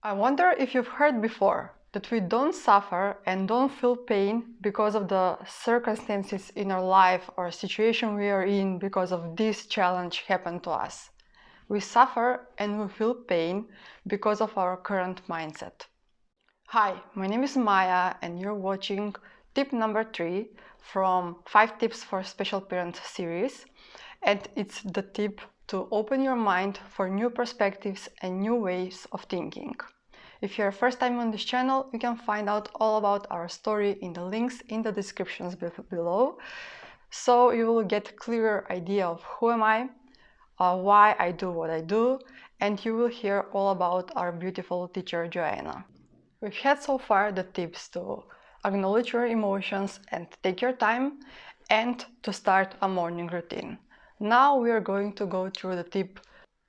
I wonder if you've heard before that we don't suffer and don't feel pain because of the circumstances in our life or situation we are in because of this challenge happened to us. We suffer and we feel pain because of our current mindset. Hi, my name is Maya and you're watching tip number three from 5 tips for special parent series and it's the tip to open your mind for new perspectives and new ways of thinking. If you're first time on this channel, you can find out all about our story in the links in the descriptions below. So you will get a clearer idea of who am I, uh, why I do what I do, and you will hear all about our beautiful teacher Joanna. We've had so far the tips to acknowledge your emotions and take your time and to start a morning routine. Now we are going to go through the tip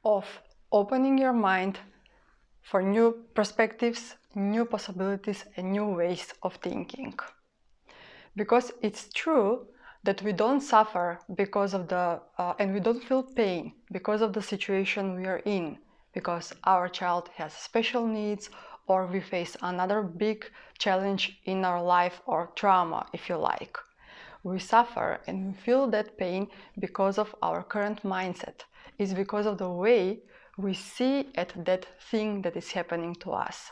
of opening your mind for new perspectives, new possibilities and new ways of thinking. Because it's true that we don't suffer because of the uh, and we don't feel pain because of the situation we are in because our child has special needs or we face another big challenge in our life or trauma if you like we suffer and we feel that pain because of our current mindset it's because of the way we see at that thing that is happening to us.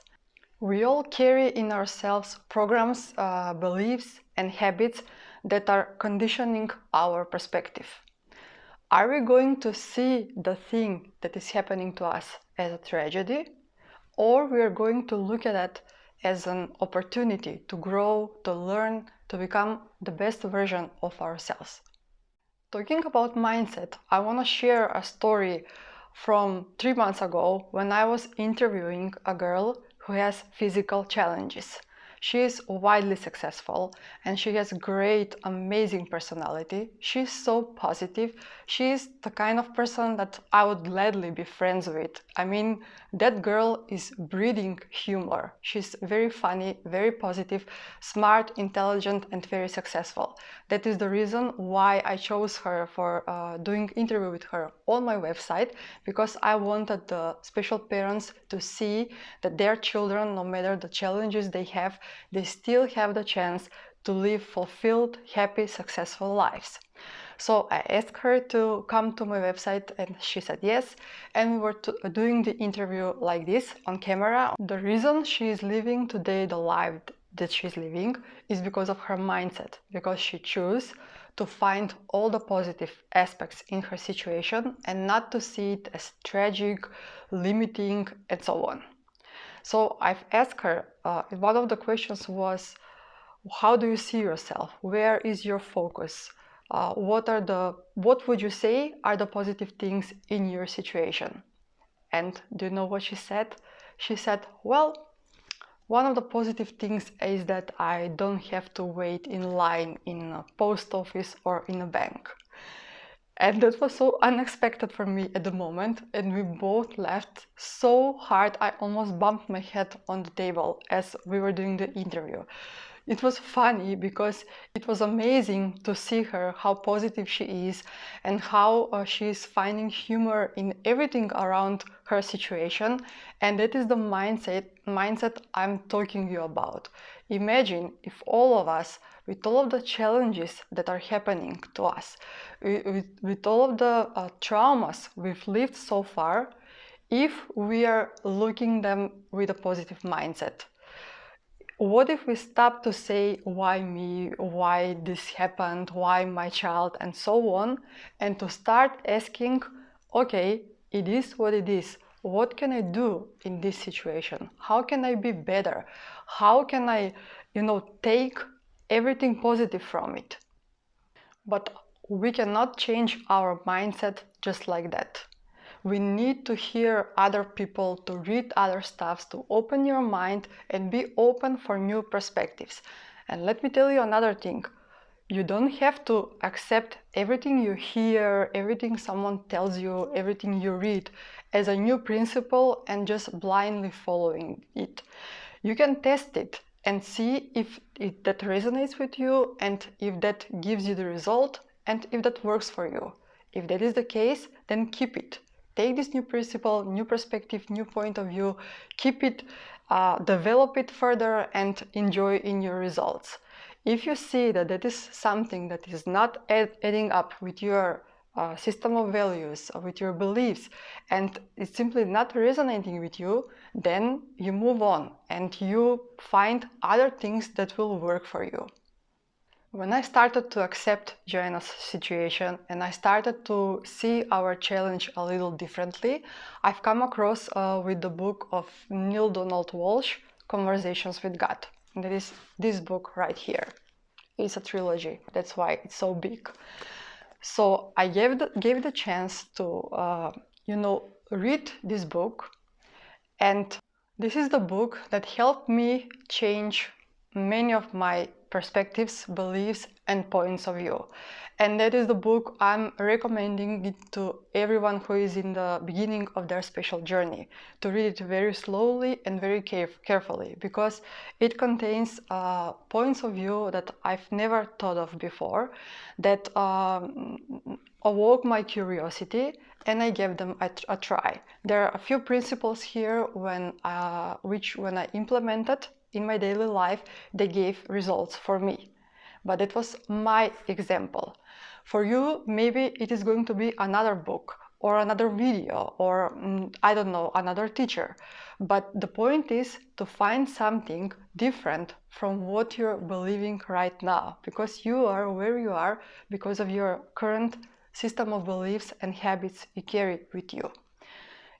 We all carry in ourselves programs, uh, beliefs and habits that are conditioning our perspective. Are we going to see the thing that is happening to us as a tragedy or we are going to look at it as an opportunity to grow, to learn, to become the best version of ourselves. Talking about mindset, I want to share a story from three months ago when I was interviewing a girl who has physical challenges. She is widely successful and she has great, amazing personality. She's so positive. She's the kind of person that I would gladly be friends with. I mean, that girl is breeding humor. She's very funny, very positive, smart, intelligent and very successful. That is the reason why I chose her for uh, doing interview with her on my website because I wanted the special parents to see that their children, no matter the challenges they have, they still have the chance to live fulfilled, happy, successful lives. So I asked her to come to my website and she said yes. And we were doing the interview like this on camera. The reason she is living today the life that she's living is because of her mindset, because she chose to find all the positive aspects in her situation and not to see it as tragic, limiting, and so on. So I've asked her, uh, one of the questions was, how do you see yourself? Where is your focus? Uh, what are the, what would you say are the positive things in your situation? And do you know what she said? She said, well, one of the positive things is that I don't have to wait in line in a post office or in a bank. And that was so unexpected for me at the moment and we both laughed so hard I almost bumped my head on the table as we were doing the interview. It was funny because it was amazing to see her, how positive she is and how uh, she is finding humor in everything around her situation. And that is the mindset, mindset I'm talking you about. Imagine if all of us, with all of the challenges that are happening to us, with, with all of the uh, traumas we've lived so far, if we are looking them with a positive mindset. What if we stop to say why me, why this happened, why my child and so on and to start asking, okay, it is what it is what can I do in this situation? How can I be better? How can I, you know, take everything positive from it? But we cannot change our mindset just like that. We need to hear other people, to read other stuffs, to open your mind and be open for new perspectives. And let me tell you another thing. You don't have to accept everything you hear, everything someone tells you, everything you read as a new principle and just blindly following it. You can test it and see if it, that resonates with you and if that gives you the result and if that works for you. If that is the case, then keep it. Take this new principle, new perspective, new point of view, keep it, uh, develop it further and enjoy in your results. If you see that that is something that is not add, adding up with your uh, system of values, or with your beliefs, and it's simply not resonating with you, then you move on and you find other things that will work for you. When I started to accept Joanna's situation and I started to see our challenge a little differently, I've come across uh, with the book of Neale Donald Walsch, Conversations with God. And that is this book right here. It's a trilogy, that's why it's so big. So I gave the, gave the chance to, uh, you know, read this book. And this is the book that helped me change many of my perspectives, beliefs, and points of view. And that is the book I'm recommending it to everyone who is in the beginning of their special journey to read it very slowly and very caref carefully because it contains uh, points of view that I've never thought of before that um, awoke my curiosity and I gave them a, a, try. There are a few principles here when, uh, which when I implemented in my daily life, they gave results for me. But it was my example. For you, maybe it is going to be another book or another video or mm, I don't know, another teacher. But the point is to find something different from what you're believing right now because you are where you are because of your current system of beliefs and habits you carry with you.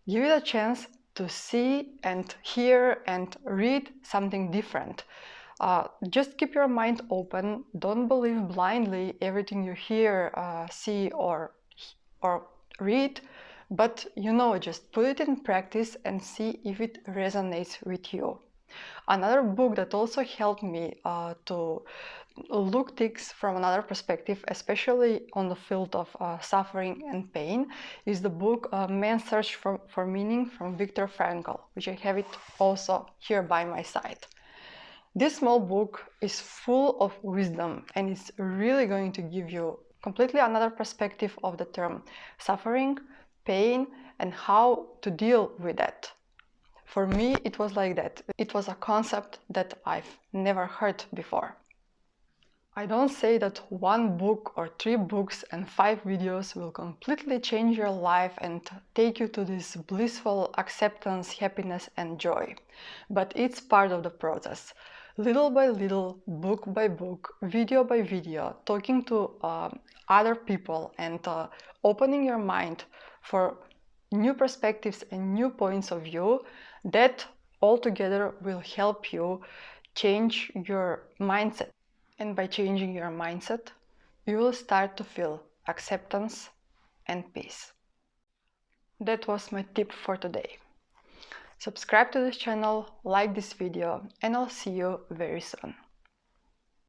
Give it a chance to see and hear and read something different. Uh, just keep your mind open. Don't believe blindly everything you hear, uh, see, or or read. But you know, just put it in practice and see if it resonates with you. Another book that also helped me uh, to look things from another perspective, especially on the field of uh, suffering and pain, is the book uh, Man's Search for, for Meaning from Viktor Frankl, which I have it also here by my side. This small book is full of wisdom and it's really going to give you completely another perspective of the term suffering, pain, and how to deal with that. For me, it was like that. It was a concept that I've never heard before. I don't say that one book or three books and five videos will completely change your life and take you to this blissful acceptance, happiness and joy. But it's part of the process. Little by little, book by book, video by video, talking to uh, other people and uh, opening your mind for new perspectives and new points of view, that altogether will help you change your mindset. And by changing your mindset, you will start to feel acceptance and peace. That was my tip for today. Subscribe to this channel, like this video, and I'll see you very soon.